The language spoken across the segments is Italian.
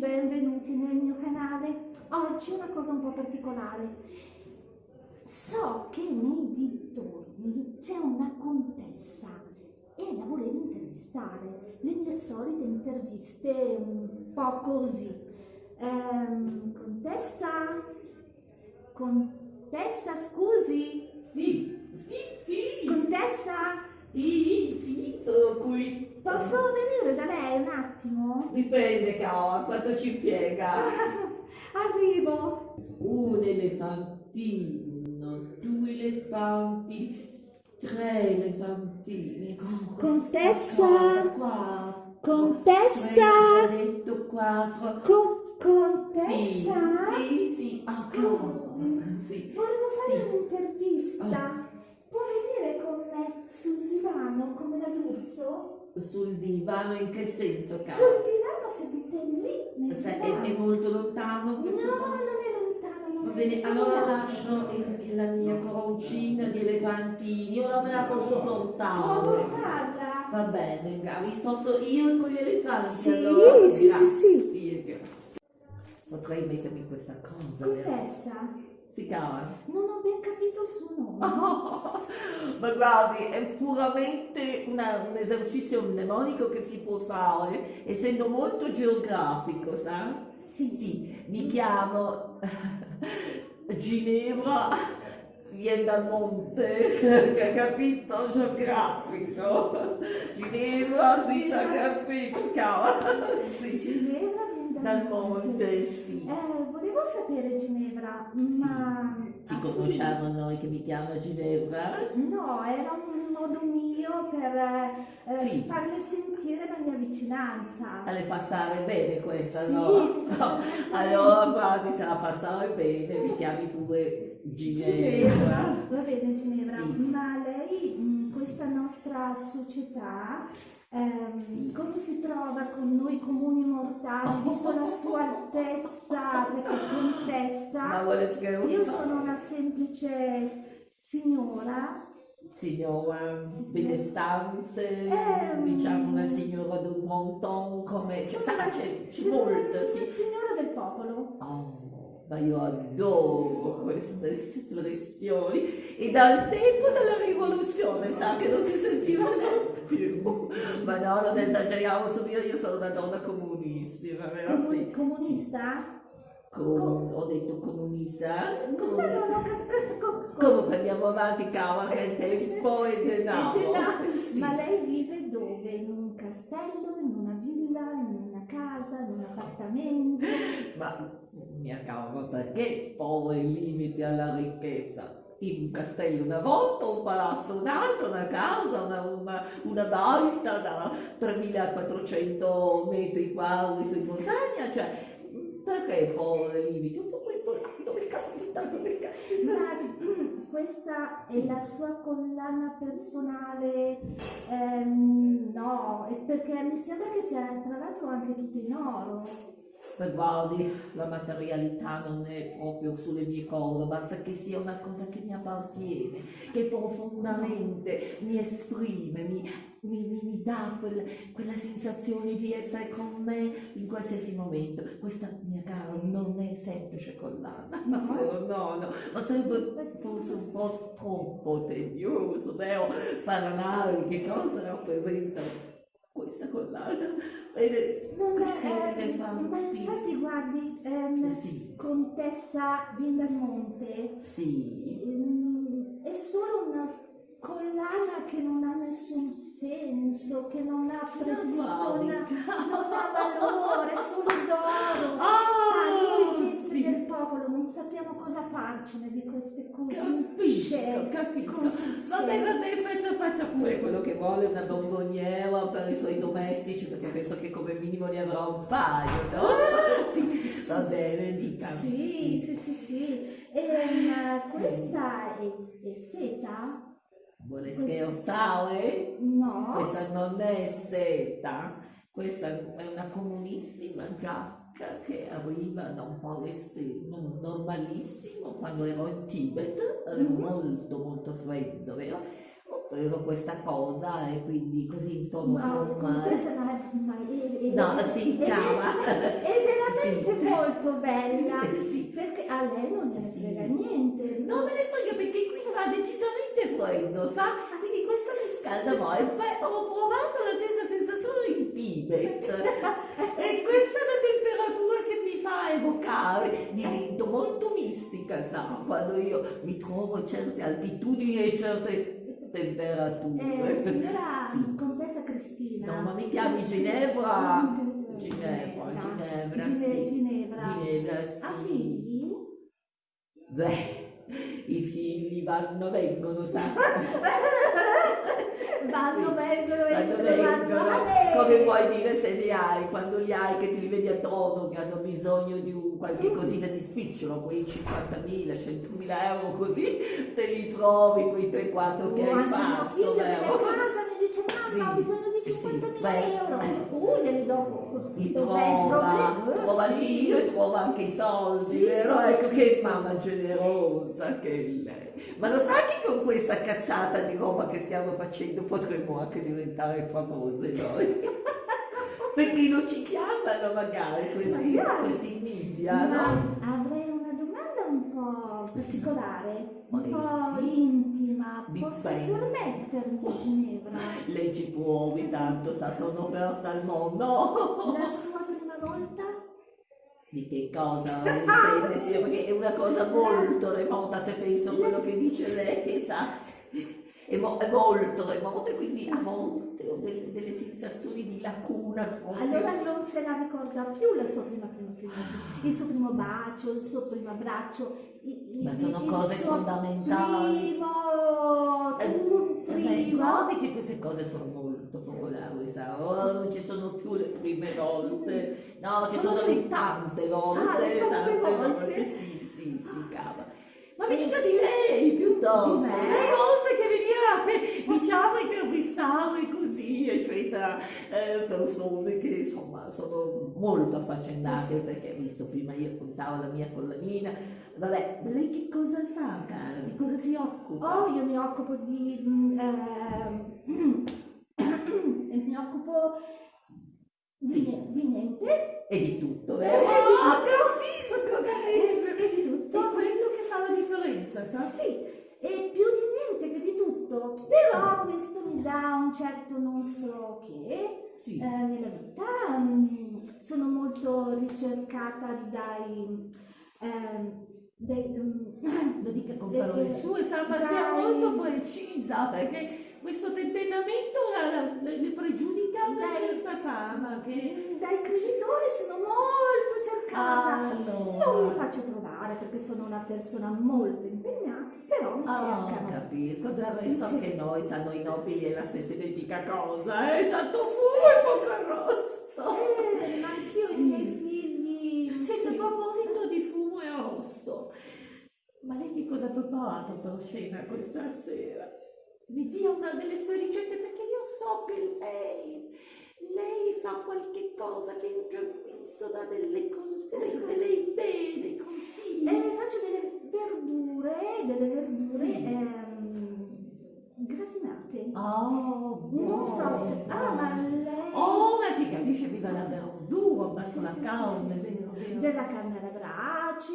Benvenuti nel mio canale. Oggi una cosa un po' particolare. So che nei dintorni c'è una contessa e la volevo intervistare. Le mie solite interviste un po' così. Ehm, contessa? Contessa, scusi? Sì, sì, sì, Contessa? sì, sì, sono qui. Posso venire da lei un attimo? Dipende, cara, quanto ci impiega. Arrivo. Un elefantino, due elefanti, tre Oh, Contessa? quattro. Contessa? Detto quattro. Co- Sì, contessa? sì, sì, ah, Scusi, sì. Volevo fare Sì. un'intervista. Può venire con me sul divano come la d'urso? Sul divano in che senso, cara? Sul divano sedute lì nel Se- È, divano. è molto lontano No, questo non posto? è lontano. Va bene, allora lascio il- la mia coroncina di elefantini, ora me la posso Può portare. portarla? Va bene, mi sposto io con gli elefanti Sì, allora. sì, sì, Grazie, sì. grazie. Potrei mettermi questa cosa. Contessa, Si cava? non ho ben capito il suo nome. Ma guardi, è puramente una- un esercizio mnemonico che si può fare, essendo molto geografico, sa? Sì, Sì, mi chiamo Ginevra, viene dal monte, che capito? Geografico. Ginevra, sì, sa capito, cavolo. Sì. Ginevra viene Dal monte, sì. Volevo sapere Ginevra, ma... Ci a conosciamo noi che mi chiamo Ginevra? No, era un modo mio per eh, Sì. farle sentire la mia vicinanza. Ah, Le fa stare bene questa, Sì, no? No. Allora, guardi, se la fa stare bene, mi chiami pure Ginevra, Ginevra. va bene Ginevra, Sì. ma lei in questa nostra società Sì. come si trova con noi comuni mortali, visto la sua altezza, perché contessa, io sono una semplice signora Signora benestante, Ehm. diciamo una signora d'un monton, come... Una- molta, una sì. signora del popolo. Oh, ma io adoro queste espressioni e dal tempo della rivoluzione sa che non si sentiva più ma no non esageriamo su io sono una donna comunissima vero Comu- sì comunista? Com- ho detto comunista No, no, no, co- co- co- comunque andiamo avanti cava che il tempo è denaro. Sì. Ma lei vive dove? In un castello, in una villa, in una casa, in un appartamento? Ma mia cavolo, perché i limiti alla ricchezza? In un castello una volta, un palazzo un'altra, una casa, una, una, una baita da 3400 metri quadri su in montagna, cioè perché pone limiti? Un po' quel dove capita, dove capita. Ma questa è la sua collana personale? Ehm, no, perché mi sembra che sia tra l'altro anche tutto in oro. Ma guardi, la materialità non è proprio sulle mie cose, basta che sia una cosa che mi appartiene, che profondamente mi esprime, mi, mi- mi- dà quel- quella sensazione di essere con me in qualsiasi momento. Questa, mia cara, non è semplice collana, No? no, no, no, ma sarebbe forse un po' troppo tedioso, vero? Parlare che cosa rappresenta questa collana. Vede, Non è, eh, ma infatti guardi, ehm, Sì, Contessa Vindamonte, sì. ehm, è solo una collana che non ha nessun senso, che non ha prezzo, non ha, valore, è solo d'oro. Ah, Sa, del popolo non sappiamo cosa farcene di queste cose. Capisco, capisco. Vabbè, vabbè, faccia, faccia pure quello che vuole, una bomboniera per i suoi domestici, perché penso che come minimo ne avrà un paio, no? Sì, va bene, dica. Sì, sì, sì, sì. Ehm, questa è, è seta? Vuole scherzare? No. Questa non è seta, questa è una comunissima giacca che arriva da un non- normalissimo quando ero in Tibet, era Mhm. molto molto freddo, vero? Ho preso questa cosa e quindi così non è, ma No, è- è- chiama. È veramente Sì. molto bella. Sì. Perché a lei non ne Sì. frega niente. Non me ne frega perché qui fa decisamente freddo, sa? Quindi questo mi scalda molto. Ho provato la stessa sensazione in Tibet. E questa è la temperatura che mi fa evocare. Divento molto mistica, sa? Quando io mi trovo a certe altitudini e certe temperature. Eh, signora Sì. contessa Cristina. No, ma mi chiami Ginevra? Ginevra, Ginevra. Ginevra, Gine- sì. Ginevra. Ginevra, sì. Ha figli? Beh, i figli vanno, vengono, sa? Vanno, vengono, entrano, vengono, vanno. come puoi dire se li hai, quando li hai che ti li vedi addosso, che hanno bisogno di un qualche cosina di spicciolo, quei 50.000, 100.000 euro così, te li trovi quei 3-4 che Oh, hai mio fatto, figlio casa dice mamma ho Sì, bisogno di sì, 50.000 beh. euro uh glieli do Li trova, trova Sì. figlio e trova anche i soldi, Sì, vero? sì, ecco sì, che sì. mamma generosa che è lei. Ma lo sai che con questa cazzata di roba che stiamo facendo potremmo anche diventare famose noi? Perché non ci chiamano magari questi, Magari. questi media, no? avrei una domanda un po' particolare un Sì. Po' intima posso Dipende. permettermi Ginevra Lei ci può ogni tanto, sa, sono aperta al mondo. la sua prima volta Di che cosa intende, signora? Perché è una cosa molto remota se penso a quello che dice lei, sa? È, mo- è molto remota, quindi a volte ho delle, delle sensazioni di lacuna allora non se la ricorda più la sua prima prima prima il suo primo bacio il suo primo abbraccio il, Ma sono cose fondamentali. primo Eh, Beh, primo guardi che queste cose sono molto popolari, sa? Ora non ci sono più le prime volte, no, ci Sono sono le- tante volte, Ah, le tante volte. sì, sì, sì, cava. Ma dica di lei piuttosto, le volte che veniva, eh, diciamo, intervistare così, eccetera, eh, persone che insomma sono molto affaccendate, perché visto prima io contavo la mia collanina, vabbè, lei che cosa fa, cara? Di cosa si occupa? Oh, io mi occupo di... mm, ehm, e mi occupo di, Sì. di niente. E di tutto, Eh, vero? di Ah, tutto. capisco, capisco. E di tutto. È quello che fa la sa? Sì, e più di niente che di tutto. Però questo mi dà un certo non so che Sì. eh, nella vita. Mm, sono molto ricercata dai... ehm, dai mm, Lo dica con parole Eh, sue, sa, ma sia molto precisa, perché questo tentennamento le, pregiudica una Dai. certa fama che... dai creditori sono molto cercata. Allora. Non mi faccio trovare perché sono una persona molto impegnata, però mi Ah, cercano. capisco, del resto anche noi, sanno i nobili è la stessa identica cosa, eh? Tanto fumo e poco arrosto. Eh, ma anch'io Sì. i miei figli. Sì, sì. a proposito di fumo e arrosto, ma lei che cosa ha preparato per cena questa sera? Mi dia una delle sue ricette perché io so che lei, lei fa qualche cosa che ho già visto, da delle cose, delle, idee, dei consigli. Eh, faccio delle verdure, delle verdure Sì. ehm, gratinate. Oh, non so se... Ah, ma lei... Oh, ma si capisce, viva la verdura, basta Sì, la sì, carne, sì, sì, vero, sì. vero. Della carne alla brace,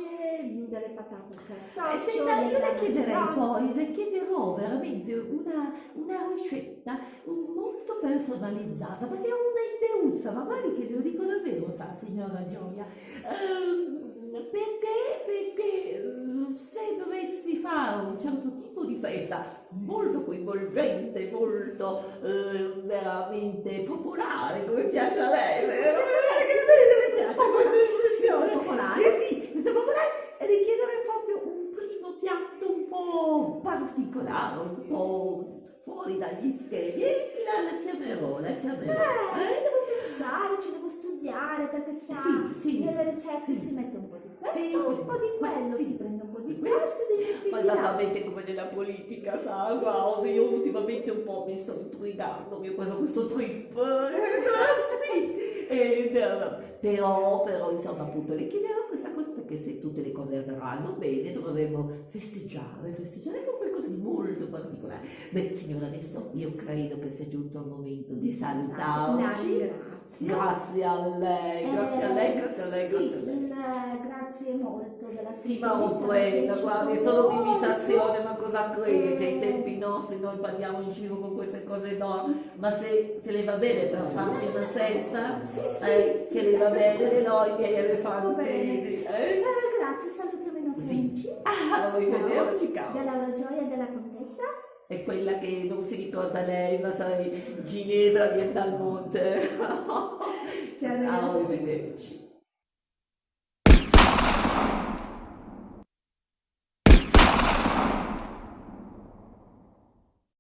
delle patate al Eh, senta, io le chiederei poi, le chiederò veramente una, una ricetta um, molto personalizzata, perché ho una ideuzza, ma guardi che glielo dico davvero, sa, signora Gioia, Ehm, perché, perché eh, se dovessi fare un certo tipo di festa molto coinvolgente, molto eh, veramente popolare, come piace a lei, vero? Sì, Che piace questa espressione? Sì, popolare. Eh sì, questa popolare richiedere proprio un primo piatto un po' particolare, un po' fuori dagli schemi. E la, la chiamerò, la chiamerò. Eh, ci eh? devo pensare, ci devo studiare perché sa, Sì, sì. nelle ricette Sì. si mette un po' di questo, Sì, un po' di quello, sì. si prende un po' di classe e Ma esattamente come nella politica, sa, guarda, io ultimamente un po' mi sto intrigando, mi ho preso questo trip, eh, sì, ed, eh, però, però, insomma, appunto, le chiedevo questa cosa perché se tutte le cose andranno bene dovremmo festeggiare, festeggiare con qualcosa di molto particolare. Beh, signora, adesso io credo che sia giunto il momento di La salutarci. ringrazio. Grazie a lei, grazie a lei, grazie a lei, grazie a lei. il, eh, grazie molto della Sì, ma un prenda, piaciuto guardi, è solo un'imitazione, ma cosa crede? Che ai Eh. tempi nostri noi andiamo in giro con queste cose no, ma se, se le va bene per farsi una sesta, Sì, sì, eh, sì. se le va bene le no, i miei bene. eh? Eh, grazie, salutiamo i nostri Sì. amici. Ah, arrivederci, caro. Da Laura Gioia della Contessa. È quella che non si ricorda lei, ma sai, Ginevra viene dal monte. Ciao, Ciao, ragazzi. arrivederci.